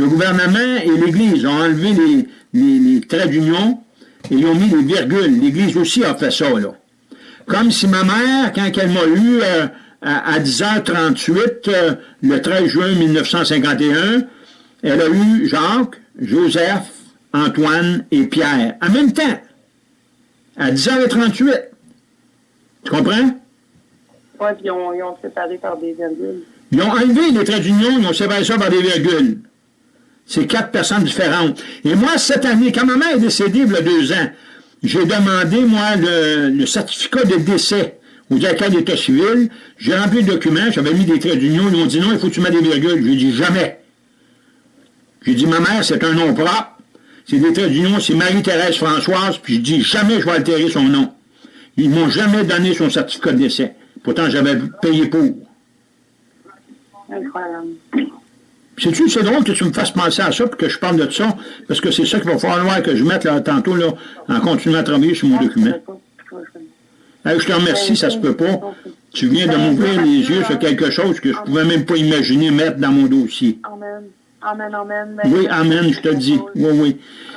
le gouvernement et l'Église ont enlevé les, traits d'union et ils ont mis les virgules. L'Église aussi a fait ça, là. Comme si ma mère, quand elle m'a eu euh, à, 10h38, euh, le 13 juin 1951, elle a eu Jacques, Joseph, Antoine et Pierre, en même temps, à 10h38. Tu comprends? Oui, puis ils ont, ils ont séparé par des virgules. Ils ont enlevé les traits d'union, ils ont séparé ça par des virgules. C'est quatre personnes différentes. Et moi, cette année, quand ma mère est décédée il y a deux ans, j'ai demandé, moi, le, certificat de décès au directeur d'État civil. J'ai rempli le document, j'avais mis des traits d'union. Ils m'ont dit non, il faut que tu mettes des virgules. J'ai dit jamais. J'ai dit, ma mère, c'est un nom propre. C'est des traits d'union, c'est Marie-Thérèse Françoise, puis je dis jamais je vais altérer son nom. Ils m'ont jamais donné son certificat de décès. Pourtant, j'avais payé pour. Incroyable. C'est drôle que tu me fasses penser à ça, puis que je parle de ça, parce que c'est ça qu'il va falloir que je mette là, tantôt, là, en continuant à travailler sur mon document. je te remercie, ça se peut pas. Tu viens de m'ouvrir les yeux sur quelque chose que je pouvais même pas imaginer mettre dans mon dossier. Amen. Amen, amen. Oui, amen, je te dis. Oui, oui.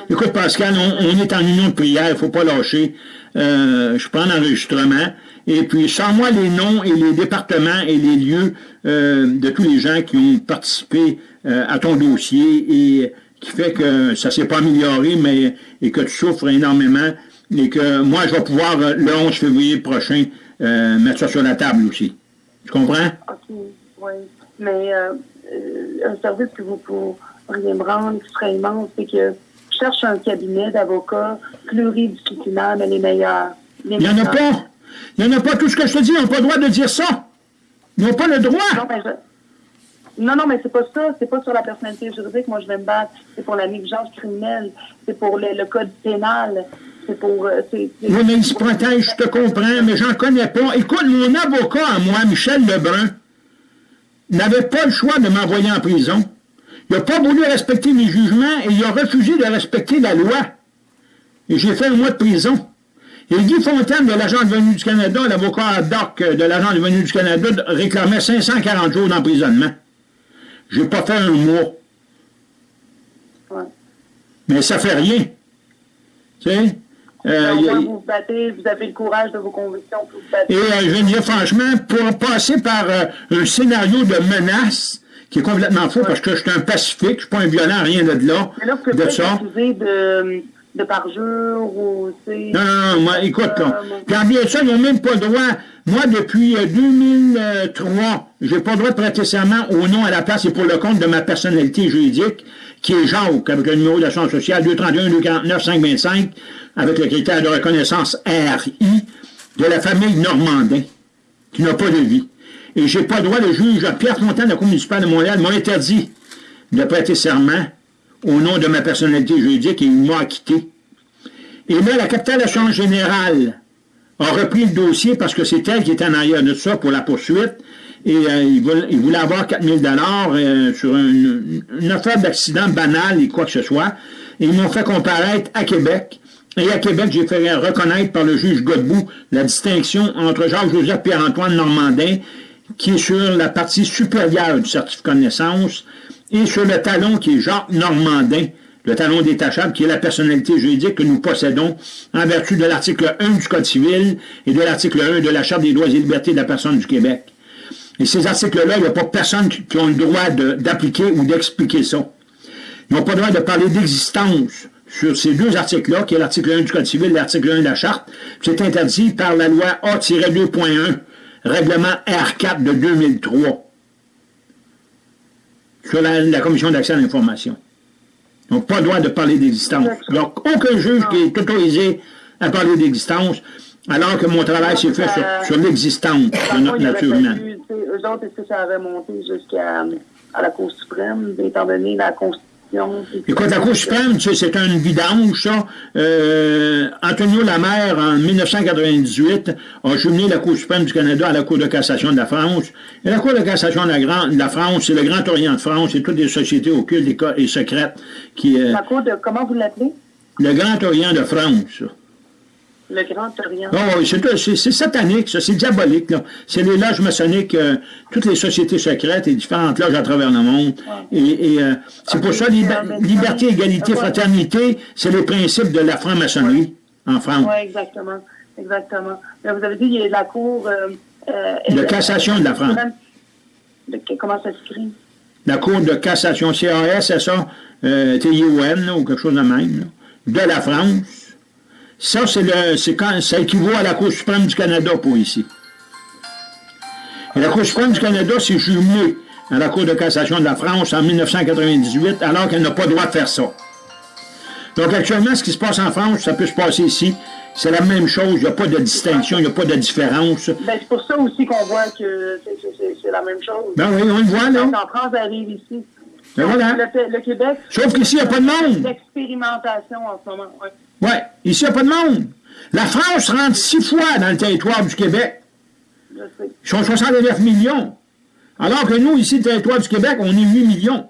Écoute, Pascal, on, est en union de prière, il ne faut pas lâcher. Euh, je prends l'enregistrement. Et puis, sans moi les noms et les départements et les lieux euh, de tous les gens qui ont participé euh, à ton dossier et qui fait que ça s'est pas amélioré, mais et que tu souffres énormément et que moi, je vais pouvoir, le 11 février prochain, mettre ça sur la table aussi. Tu comprends? OK, oui. Mais un service que vous pourriez me rendre qui serait immense, c'est que cherche un cabinet d'avocats pluridisciplinaire, mais les meilleurs. Il n'y en a pas! Il n'y en a pas tout ce que je te dis, ils n'ont pas le droit de dire ça. Ils n'ont pas le droit. Non, mais, non, non, mais c'est pas ça. C'est pas sur la personnalité juridique. Moi, je vais me battre. C'est pour la négligence criminelle. C'est pour le, code pénal. C'est pour... Euh, oui, mais ils se protègent, je te comprends, mais j'en connais pas. Écoute, mon avocat à moi, Michel Lebrun, n'avait pas le choix de m'envoyer en prison. Il n'a pas voulu respecter mes jugements et il a refusé de respecter la loi. Et j'ai fait un mois de prison. Et Guy Fontaine de l'Agent de venue du Canada, l'avocat doc de l'Agent de venue du Canada, réclamait 540 jours d'emprisonnement. J'ai pas fait un mois. Mais ça fait rien. Tu sais? Euh, vous vous battez, vous avez le courage de vos convictions pour vous battre. Et euh, je veux dire, franchement, pour passer par euh, un scénario de menace qui est complètement faux, parce que je suis un pacifique, je ne suis pas un violent, rien de là. Mais là, vous de ça. de de parjure ou c'est... Non, non, non, moi, écoute, là. Puis en bien ça, ils n'ont même pas le droit. Moi, depuis 2003, euh, j'ai pas le droit de prêter serment au nom à la place et pour le compte de ma personnalité juridique, qui est Jacques, avec le numéro d'assurance sociale 231 249 525, avec le critère de reconnaissance RI, de la famille Normandin, qui n'a pas de vie. Et j'ai pas le droit, le juge Pierre Fontaine la Cour municipale de Montréal m'a interdit de prêter serment au nom de ma personnalité juridique et il m'a acquitté. Et là, la capitale d'assurance générale a repris le dossier parce que c'est elle qui était en arrière de ça pour la poursuite. Et euh, il, voulait, avoir 4000 dollars euh, sur une, affaire d'accident banal et quoi que ce soit. Et ils m'ont fait comparaître à Québec. Et à Québec, j'ai fait reconnaître par le juge Godbout la distinction entre Jacques-Joseph Pierre-Antoine Normandin, qui est sur la partie supérieure du certificat de naissance, et sur le talon qui est Jacques Normandin, le talon détachable, qui est la personnalité juridique que nous possédons en vertu de l'article 1 du Code civil et de l'article 1 de la Charte des droits et libertés de la personne du Québec. Et ces articles-là, il n'y a pas personne qui, a le droit d'appliquer ou d'expliquer ça. Ils n'ont pas le droit de parler d'existence sur ces deux articles-là, qui est l'article 1 du Code civil et l'article 1 de la Charte. C'est interdit par la loi A-2.1, règlement R4 de 2003 sur la, commission d'accès à l'information. Donc, pas le droit de parler d'existence. Donc, aucun juge qui est autorisé à parler d'existence, alors que mon travail s'est fait sur, l'existence de notre nature humaine. Eux autres, est-ce que ça avait monté jusqu'à la Cour suprême, étant donné la Constitution Écoute, la Cour suprême, tu sais, c'est une vidange, ça. Euh, Antonio Lamère, en 1998, a jumelé la Cour suprême du Canada à la Cour de cassation de la France. Et la Cour de cassation de la, France, c'est le Grand Orient de France, c'est toutes les sociétés occultes et secrètes qui... Euh, la Cour de... Comment vous l'appelez? Le Grand Orient de France. Le Grand Orient. Oh, c'est satanique, ça, c'est diabolique. C'est les loges maçonniques, euh, toutes les sociétés secrètes et différentes loges à travers le monde. Et, euh, c'est pour ça, liberté, égalité, fraternité, c'est les principes de la franc-maçonnerie en France. Oui, exactement. Exactement. Mais vous avez dit, il y a la Cour... Euh, de cassation de la France. comment ça s'écrit? La Cour de cassation, CAS, c'est ça, T-I-O-N, ou quelque chose de même, de la France. Ça, c'est le, quand, ça équivaut à la Cour suprême du Canada pour ici. Et la Cour suprême du Canada s'est jumelée à la Cour de cassation de la France en 1998, alors qu'elle n'a pas le droit de faire ça. Donc actuellement, ce qui se passe en France, ça peut se passer ici. C'est la même chose, il n'y a pas de distinction, il n'y a pas de différence. Ben, c'est pour ça aussi qu'on voit que c'est la même chose. Ben oui, on le voit, là. En France, arrive ici. Ben voilà. le, Québec... Sauf qu'ici, il n'y a pas de monde. L'expérimentation en ce moment, oui. Oui, ici, il n'y a pas de monde. La France rentre six fois dans le territoire du Québec. Je sais. Ils sont 69 millions. Alors que nous, ici, le territoire du Québec, on est 8 millions.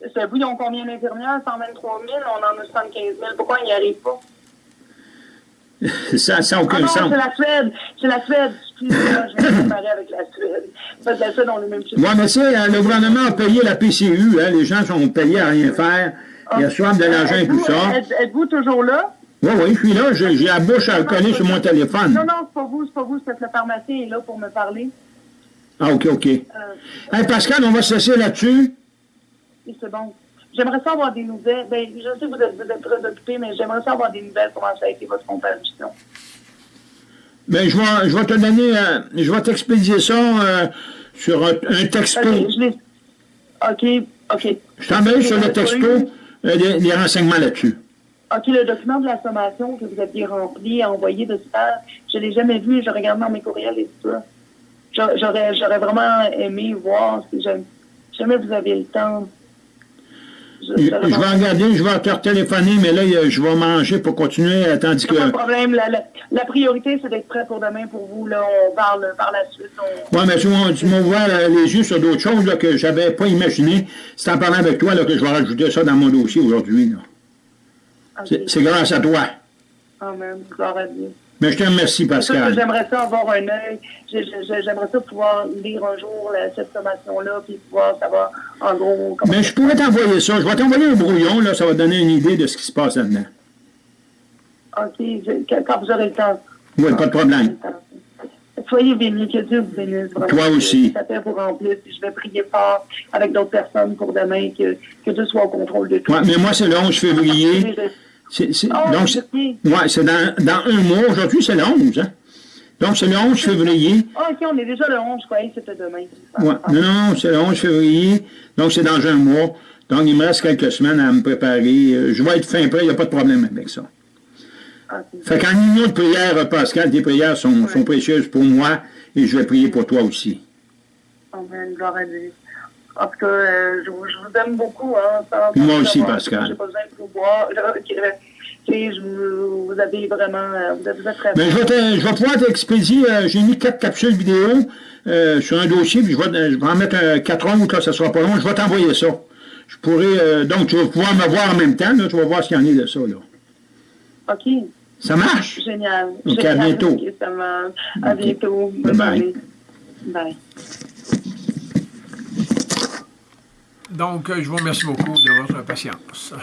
Vous, ils ont combien d'infirmières? 123 000, on en a 75 000. Pourquoi ils n'y arrivent pas? ça n'a aucun ah non, sens. c'est la Suède. C'est la Suède. Excusez-moi, je vais comparer avec la Suède. Parce que la Suède, on le même. Oui, mais tu sais, le gouvernement a payé la PCU. Hein, les gens sont payés à rien faire. Ils ah. reçoivent de l'argent et tout ça. Êtes-vous toujours là? Oui, oui, je suis là. J'ai la bouche à coller sur mon téléphone. Non, non, c'est pas vous, c'est pas vous. C'est que le pharmacien est là pour me parler. Ah, OK, OK. Euh, Pascal, on va se laisser là-dessus. C'est bon. J'aimerais savoir des nouvelles. Ben, je sais que vous êtes, vous êtes très occupé, mais j'aimerais savoir des nouvelles, comment ça a été votre comparution. Ben, je vais, je vais te donner, euh, je vais t'expédier ça euh, sur un, texto. OK, OK. Je t'envoie sur le texto des, renseignements là-dessus. OK, le document de la sommation que vous aviez rempli, envoyé de ça, je ne l'ai jamais vu, je regarde dans mes courriels et tout ça. J'aurais, j'aurais vraiment aimé voir si jamais vous avez le temps. Je, vais regarder, je vais te téléphoner, mais là, je vais manger pour continuer, tandis que... Pas de problème. La, priorité, c'est d'être prêt pour demain pour vous. Là, on parle par la suite. Oui, mais tu, tu m'ouvres les yeux sur d'autres choses là, que je n'avais pas imaginé. C'est en parlant avec toi là, que je vais rajouter ça dans mon dossier aujourd'hui. C'est grâce à toi. Amen. Gloire à Dieu. Mais je te remercie, Pascal. J'aimerais ça avoir un œil. J'aimerais ça pouvoir lire un jour cette sommation-là, puis pouvoir savoir en gros comment. Mais je pourrais t'envoyer ça. Je vais t'envoyer un brouillon, là, ça va donner une idée de ce qui se passe là-dedans. OK, quand vous aurez le temps. Oui, pas de problème. Soyez bénis, que Dieu vous bénisse. Toi aussi. Ça fait pour remplir, puis je vais prier fort avec d'autres personnes pour demain, que, que Dieu soit au contrôle de tout. Mais moi, c'est le 11 février. C'est, oh, donc, ouais, c'est dans, dans, un mois. Aujourd'hui, c'est le 11. Hein? Donc, c'est le 11 février. Ah, OK, on est déjà le 11, je croyais que c'était demain. Ouais. Non, non, c'est le 11 février. Donc, c'est dans un mois. Donc, il me reste quelques semaines à me préparer. Euh, je vais être fin prêt, il n'y a pas de problème avec ça. Okay. Fait qu'en union de prière, Pascal, tes prières sont, sont, précieuses pour moi et je vais prier pour toi aussi. Amen, gloire à Dieu. Tout cas, euh, je, vous, je, vous aime beaucoup. Hein, Moi aussi, Pascal. J'ai pas besoin de vous voir. Je, vous, vous avez vraiment... Euh, vous êtes, très Mais je, vais je vais pouvoir t'expédier... Euh, J'ai mis quatre capsules vidéo euh, sur un dossier, puis je vais, je vais en mettre quatre autres, là, ça sera pas long. Je vais t'envoyer ça. Je pourrais... Donc, tu vas pouvoir me voir en même temps. Là, tu vas voir ce qu'il y en a de ça. Là. OK. Ça marche? Génial. OK, Génial. à bientôt. Okay, ça marche. À bientôt. Bye bye. Bye. Donc, je vous remercie beaucoup de votre patience.